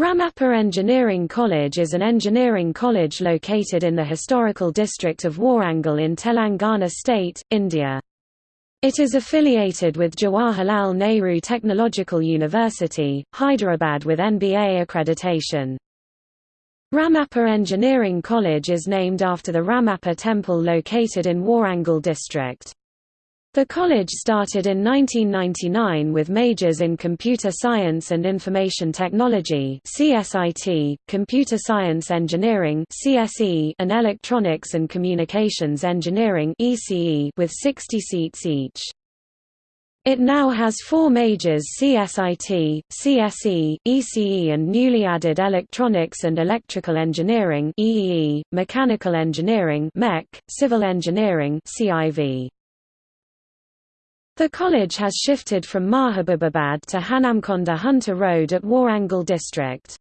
Ramappa Engineering College is an engineering college located in the historical district of Warangal in Telangana state, India. It is affiliated with Jawaharlal Nehru Technological University, Hyderabad with NBA accreditation. Ramappa Engineering College is named after the Ramappa temple located in Warangal district. The college started in 1999 with majors in Computer Science and Information Technology (CSIT), Computer Science Engineering (CSE), and Electronics and Communications Engineering (ECE) with 60 seats each. It now has four majors CSIT, CSE, ECE and newly added Electronics and Electrical Engineering EEE, Mechanical Engineering MEC, Civil Engineering CIV. The college has shifted from Mahabubabad to Hanamkonda Hunter Road at Warangal district.